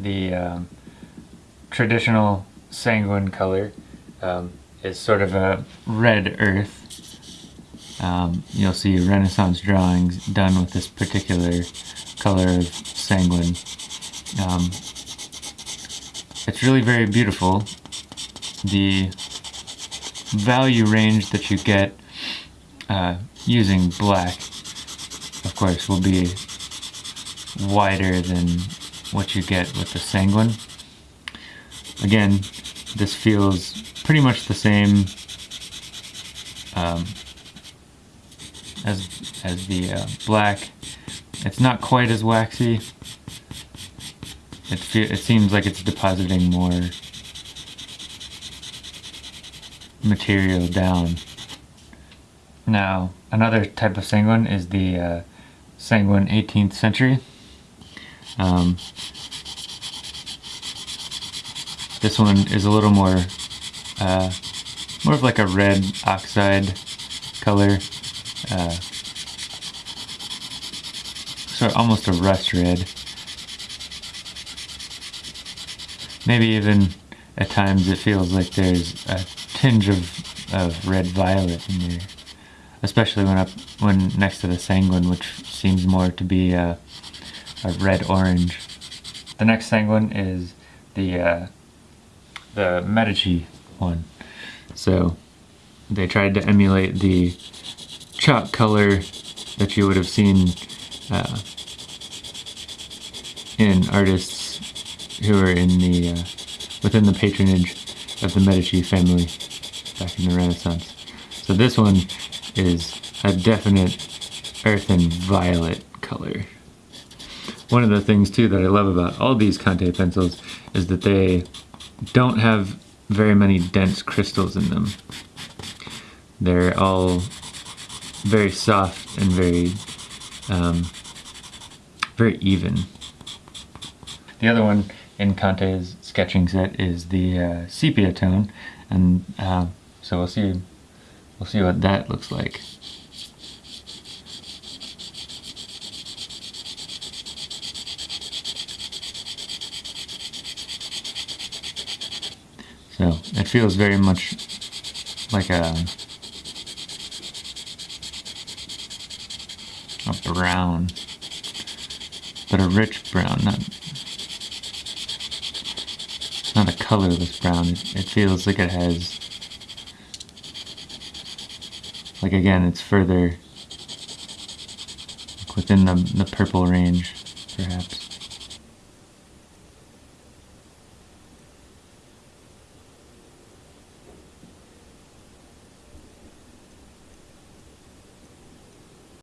the um, traditional sanguine color um, is sort of a red earth. Um, you'll see Renaissance drawings done with this particular color of sanguine. Um, it's really very beautiful. The value range that you get uh, using black, of course, will be wider than what you get with the sanguine. Again, this feels pretty much the same um, as as the uh, black. It's not quite as waxy. It it seems like it's depositing more material down. Now, another type of sanguine is the uh, sanguine 18th century. Um, this one is a little more, uh, more of like a red oxide color. Uh, so almost a rust red. Maybe even at times it feels like there's a tinge of, of red violet in there. Especially when up when next to the sanguine, which seems more to be a, a red orange. The next sanguine is the uh, the Medici one. So they tried to emulate the chalk color that you would have seen uh, in artists who were in the uh, within the patronage of the Medici family back in the Renaissance. So this one is a definite earthen violet color. One of the things too that I love about all these Conte pencils is that they don't have very many dense crystals in them. They're all very soft and very um, very even. The other one in Conte's sketching set is the uh, sepia tone, and uh, so we'll see we'll see what that looks like. So it feels very much like a a brown, but a rich brown, not not a colorless brown. It, it feels like it has, like again, it's further within the, the purple range, perhaps.